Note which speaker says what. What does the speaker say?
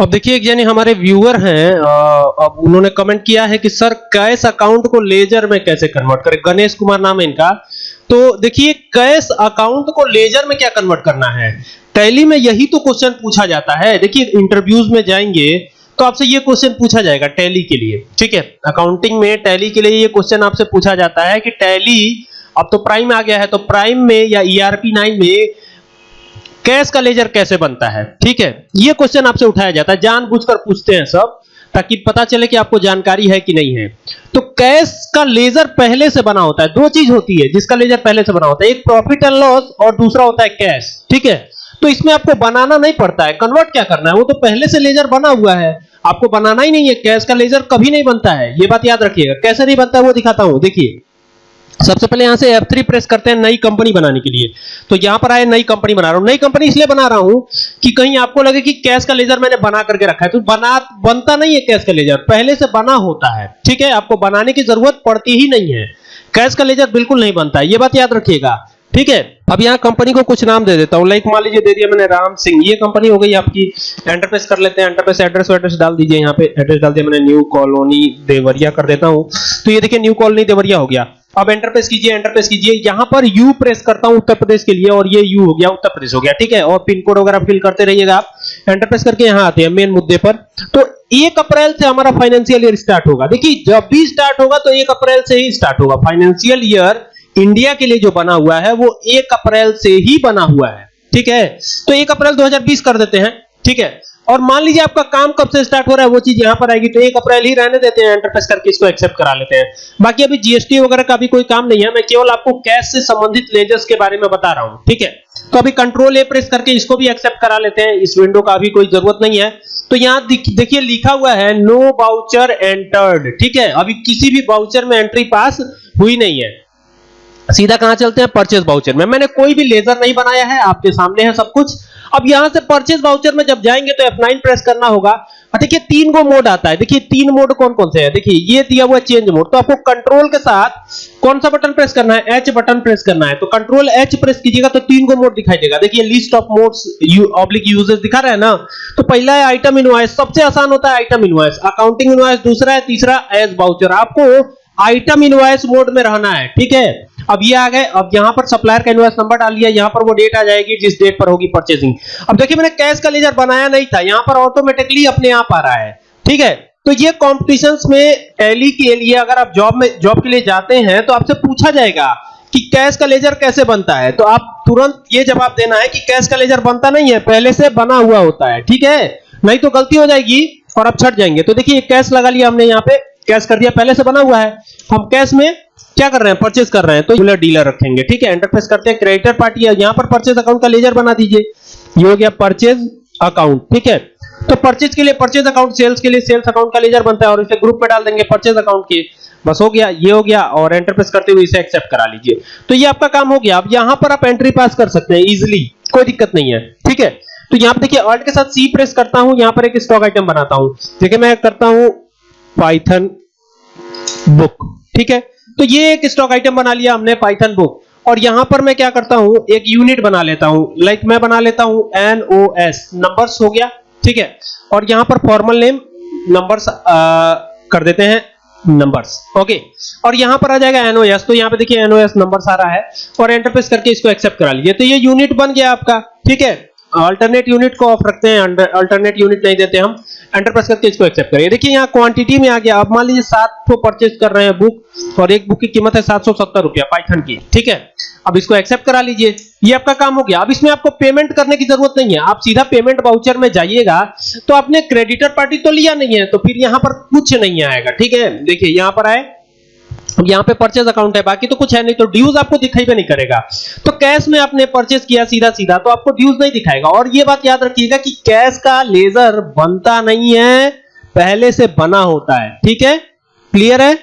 Speaker 1: अब देखिए एक यानी हमारे व्यूअर हैं अब उन्होंने कमेंट किया है कि, सर, कैश अकाउंट को लेजर में कैसे कन्वर्ट करें? गणेश कुमार नाम है इनका। तो देखिए, कैश अकाउंट को लेजर में क्या कन्वर्ट करना है? टैली में यही तो क्वेश्चन पूछा जाता है। देखिए इंटरव्यूज़ में जाएँगे तो आपसे ये क्वेश्चन पूछा जाएगा टैली के लिए, ठीक है? अकाउंटिंग में टैली के लिए ये क्वेश्चन आपसे पूछा जाता है कि टैली अब तो प्राइम आ गया है तो प्राइम में या ईआरपी 9 में कैश का लेजर कैसे बनता है? ठीक है? ये क्वेश्चन आपसे उठाया जाता है। जानबूझकर पूछते हैं सब, ताकि पता चले कि आपको जानकारी है कि नहीं है। तो कैश का लेजर पहले से बना होता है। दो चीज़ होती है, जिसका लेजर पहले से बना होता है। एक प्रॉफिट एंड लॉस और दूसरा होता है कैश ठीक है? तो इसमें आपको बनाना नहीं पड़ता है। कन्वर्ट क्या करना है? वो तो पहले से लेजर बना हुआ है। आपको बनाना ही नहीं है। कैश का लेजर कभी नहीं बनता है। ये बात याद रखिएगा। कैसे नहीं बनता है वो दिखाता हूँ। देखिए सबसे पहले यहाँ से F3 प्रेस करते हैं नई कंपनी बनाने के लिए। तो यहाँ पर आए, नई कंपनी बना रहा हूँ। नई कंपनी इसलिए बना रहा हूँ कि कहीं आपको लगे कि कैश का लेजर मैंने बना करके रखा है। तो बना, बनता नहीं है कैश का लेजर पहले से बना होता है, ठीक है? आपको बनाने की ज़रूरत पड़ती ही नहीं है। कैश का लेजर बिल्कुल नहीं बनता है। ये बात याद रखिएगा, ठीक है? अब यहाँ कंपनी को कुछ नाम दे देता हूँ। लाइक मान लीजिए दे दिया मैंने राम सिंह। ये कंपनी हो गई आपकी। एंटरप्रेस कर लेते हैं। एंटरप्रेस एड्रेस एड्रेस डाल दीजिए। यहाँ पे एड्रेस डाल दिया मैंने। न्यू कॉलोनी देवरिया कर देता हूँ। तो ये देखिए न्यू कॉलोनी देवरिया हो गया। अब एंटरप्रेस कीजिए एंटरप्रेस कीजिए। यहाँ पर यू प्रेस करता हूँ उत्तर प्रदेश के लिए और ये यू हो गया, उत्तर प्रदेश हो गया, ठीक है? और पिन कोड वगैरह फिल करते रहिएगा आप। एंटरप्रेस करके यहाँ आते हैं मेन मुद्दे पर। तो 1 अप्रैल से हमारा फाइनेंशियल ईयर स्टार्ट होगा। देखिए, जब भी स्टार्ट होगा तो 1 अप्रैल से ही स्टार्ट होगा। फाइनेंशियल ईयर इंडिया के लिए जो बना हुआ है, वो 1 अप्रैल से ही बना हुआ है, ठीक है? तो 1 अप्रैल 2020 कर देते हैं, ठीक है? और मान लीजिए आपका काम कब से स्टार्ट हो रहा है, वो चीज़ यहाँ पर आएगी तो 1 अप्रैल ही रहने देते हैं एंटरप्रेस करके इसको एक्सेप्ट करा लेते हैं। बाकी अभी जीएसटी वगैरह का भी कोई काम नहीं है, मैं केवल आपको कैश से संबंधित लेजर्स के बारे में बता रहा हूँ, ठीक है? तो अभी कंट्रोल ए प्रेस करके इसको भी एक्सेप्ट करा लेते हैं, इस विंडो का अभी कोई ज़रूरत नहीं है। तो यहाँ देखिए लिखा हुआ है नो बाउचर एंटर्ड ठीक है? अभी किसी भी बाउचर में एंट्री पास हुई नहीं है। सीधा कहाँ चलते हैं? परचेस बाउचर में। मैंने कोई भी लेजर नहीं बनाया है, आपके सामने है सब कुछ। अब यहाँ से परचेज बाउचर में जब जाएँगे तो F9 प्रेस करना होगा। देखिए, तीन को मोड आता है। देखिए, तीन मोड कौन कौन से है? देखिए, ये दिया हुआ चेंज मोड तो आपको कंट्रोल के साथ कौन सा बटन प्रेस करना है? एच बटन प्रेस करना है। तो कंट्रोल एच प्रेस कीजिएगा तो तीन को मोड दिखाई देगा। देखिए list of modes oblique users दिखा रहा है ना? तो पहला है आइटम इनवॉइस सबसे आसान होता है आइटम इनवॉइस अकाउंटिंग इनवॉइस दूसरा है, तीसरा एज बाउचर आपको आइटम इनवॉइस मोड में रहना है, ठीक है? अब ये आ गए, अब यहाँ पर सप्लायर का इनवॉइस नंबर डाल दिया यहाँ पर वो डेट आ जाएगी जिस डेट पर होगी परचेसिंग अब देखिए, मैंने कैश का लेजर बनाया नहीं था, यहाँ पर ऑटोमेटिकली अपने आप आ रहा है, ठीक है? तो ये कॉम्पिटिशंस में टैली के लिए अगर आप जॉब में जॉब के लिए जाते हैं तो आपसे पूछा जाएगा कि कैश का लेजर कैसे बनता है? तो आप तुरंत ये जवाब देना है कि कैश का लेजर बनता नहीं है, पहले से बना हुआ होता है, ठीक है? नहीं तो गलती हो जाएगी और आप छट जाएँगे। तो देखिए कैश लगा लिया हमने यहाँ पे कैश कर दिया, पहले से बना हुआ है। हम कैश में क्या कर रहे हैं? परचेज कर रहे हैं तो डीलर डीलर रखेंगे, ठीक है? एंटरप्रेस करते हैं क्रेडिटर पार्टी है यहाँ पर परचेज अकाउंट का लेजर बना दीजिए। ये हो गया परचेज अकाउंट ठीक है? तो परचेज के लिए परचेज अकाउंट सेल्स के लिए सेल्स अकाउंट का लेजर बनता है और इसे ग्रुप में डाल देंगे परचेज अकाउंट के। बस हो गया, ये हो गया और एंटरप्रेस करते हुए इसे एक्सेप्ट करा लीजिए। तो ये आपका काम हो गया। अब यहाँ पर आप एंट्री पास कर सकते हैं इजिली कोई दिक्कत नहीं है, ठीक है? तो यहाँ पर देखिए ऑल्ट के साथ सी प्रेस करता हूँ, यहाँ पर एक स्टॉक आइटम बनाता हूँ। देखिए, मैं करता हूँ पाइथन बुक ठीक है? तो ये एक स्टॉक आइटम बना लिया हमने पाइथन बुक और यहाँ पर मैं क्या करता हूँ, एक यूनिट बना लेता हूँ. लाइक मैं बना लेता हूँ एन ओ एस नंबर्स हो गया, ठीक है? और यहाँ पर फॉर्मल नेम नंबर्स कर देते हैं नंबर्स ओके और यहाँ पर आ जाएगा एनओएस तो यहाँ पे देखिए एनओएस नंबर्स आ रहा है और एंटर प्रेस करके इसको एक्सेप्ट करा लीजिए. तो ये यूनिट बन गया आपका, ठीक है? अल्टरनेट यूनिट को ऑफ़ रखते हैं अल्टरनेट यूनिट नहीं देते हम. एंटर प्रेस करके इसको एक्सेप्ट करिए देखिए यहाँ क्वांटिटी में आ गया। अब मान लीजिए सात सौ परचेज कर रहे हैं बुक और एक बुक की कीमत है सात सौ सत्तर रुपया पाइथन की। ठीक है? अब इसको एक्सेप्ट करा लीजिए। ये आपका काम हो गया। अब इसमें आपको पेमेंट करने की ज़रूरत नहीं है। आप सीधा पेमेंट वाउचर में जाइएगा तो आपने क्रेडिटर पार्टी तो लिया नहीं है तो फिर यहाँ पर कुछ नहीं आएगा। ठीक है? देखिए, यहाँ पर आए। यहाँ पे परचेज अकाउंट है, बाकी तो कुछ है नहीं तो ड्यूज आपको दिखाई भी नहीं करेगा। तो कैश में आपने परचेज किया सीधा सीधा तो आपको ड्यूज नहीं दिखाएगा। और ये बात याद रखिएगा कि कैश का लेजर बनता नहीं है, पहले से बना होता है। ठीक है? क्लियर है?